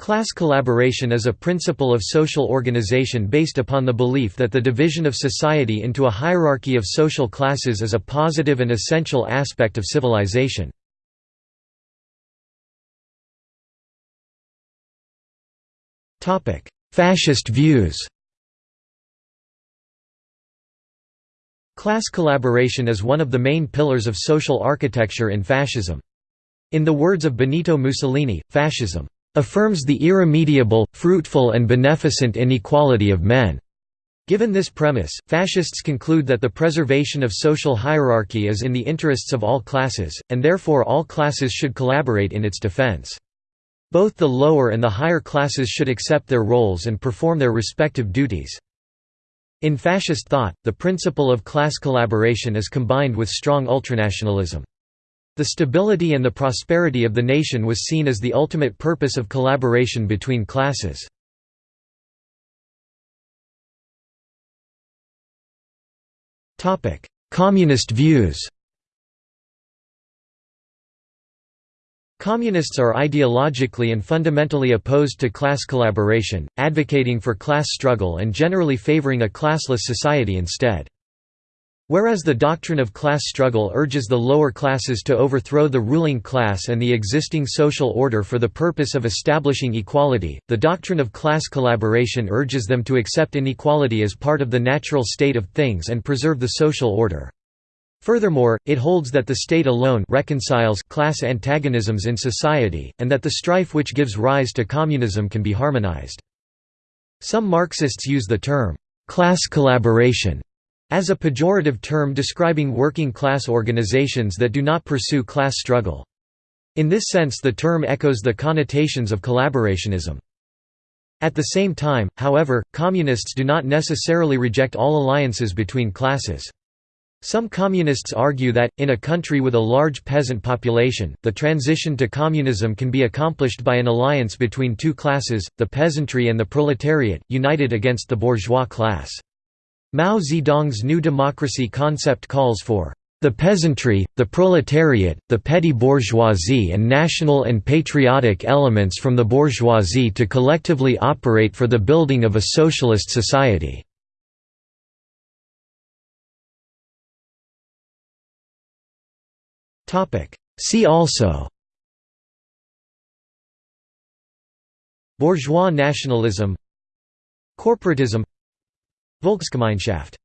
Class collaboration is a principle of social organization based upon the belief that the division of society into a hierarchy of social classes is a positive and essential aspect of civilization. Fascist views Class collaboration is one of the main pillars of social architecture in fascism. In the words of Benito Mussolini, fascism affirms the irremediable, fruitful and beneficent inequality of men. Given this premise, fascists conclude that the preservation of social hierarchy is in the interests of all classes, and therefore all classes should collaborate in its defense. Both the lower and the higher classes should accept their roles and perform their respective duties. In fascist thought, the principle of class collaboration is combined with strong ultranationalism. The stability and the prosperity of the nation was seen as the ultimate purpose of collaboration between classes. Communist views Communists are ideologically and fundamentally opposed to class collaboration, advocating for class struggle and generally favoring a classless society instead. Whereas the doctrine of class struggle urges the lower classes to overthrow the ruling class and the existing social order for the purpose of establishing equality, the doctrine of class collaboration urges them to accept inequality as part of the natural state of things and preserve the social order. Furthermore, it holds that the state alone reconciles class antagonisms in society, and that the strife which gives rise to communism can be harmonized. Some Marxists use the term, class collaboration, as a pejorative term describing working-class organizations that do not pursue class struggle. In this sense the term echoes the connotations of collaborationism. At the same time, however, communists do not necessarily reject all alliances between classes. Some communists argue that, in a country with a large peasant population, the transition to communism can be accomplished by an alliance between two classes, the peasantry and the proletariat, united against the bourgeois class. Mao Zedong's New Democracy concept calls for the peasantry, the proletariat, the petty bourgeoisie and national and patriotic elements from the bourgeoisie to collectively operate for the building of a socialist society. See also Bourgeois nationalism Corporatism Volksgemeinschaft